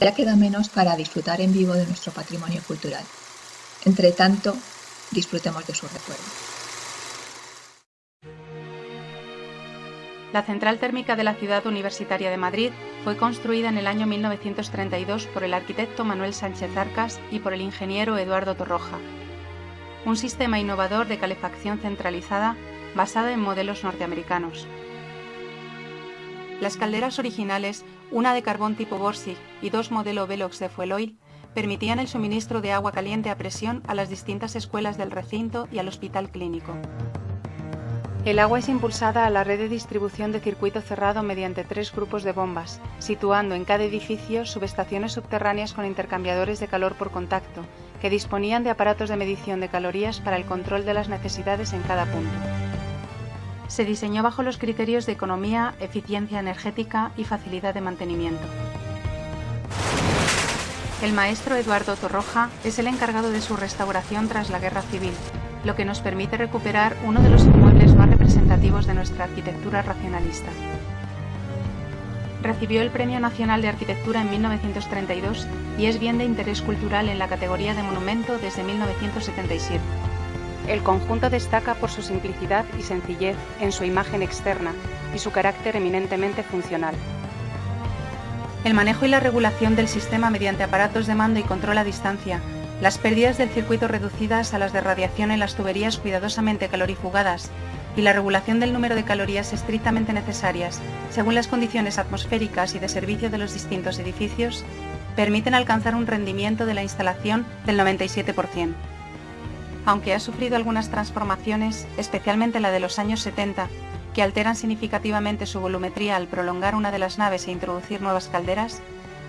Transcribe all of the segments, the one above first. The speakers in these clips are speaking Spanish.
Ya queda menos para disfrutar en vivo de nuestro patrimonio cultural. Entre tanto, disfrutemos de su recuerdo. La central térmica de la ciudad universitaria de Madrid fue construida en el año 1932 por el arquitecto Manuel Sánchez Arcas y por el ingeniero Eduardo Torroja. Un sistema innovador de calefacción centralizada basada en modelos norteamericanos. Las calderas originales, una de carbón tipo Borsig y dos modelo Velox de fuel oil, permitían el suministro de agua caliente a presión a las distintas escuelas del recinto y al hospital clínico. El agua es impulsada a la red de distribución de circuito cerrado mediante tres grupos de bombas, situando en cada edificio subestaciones subterráneas con intercambiadores de calor por contacto, que disponían de aparatos de medición de calorías para el control de las necesidades en cada punto. Se diseñó bajo los criterios de economía, eficiencia energética y facilidad de mantenimiento. El maestro Eduardo Torroja es el encargado de su restauración tras la Guerra Civil, lo que nos permite recuperar uno de los inmuebles más representativos de nuestra arquitectura racionalista. Recibió el Premio Nacional de Arquitectura en 1932 y es bien de interés cultural en la categoría de monumento desde 1977. El conjunto destaca por su simplicidad y sencillez en su imagen externa y su carácter eminentemente funcional. El manejo y la regulación del sistema mediante aparatos de mando y control a distancia las pérdidas del circuito reducidas a las de radiación en las tuberías cuidadosamente calorifugadas y la regulación del número de calorías estrictamente necesarias según las condiciones atmosféricas y de servicio de los distintos edificios permiten alcanzar un rendimiento de la instalación del 97%. Aunque ha sufrido algunas transformaciones, especialmente la de los años 70, que alteran significativamente su volumetría al prolongar una de las naves e introducir nuevas calderas,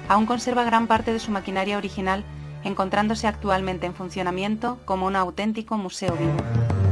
aún conserva gran parte de su maquinaria original encontrándose actualmente en funcionamiento como un auténtico museo vivo.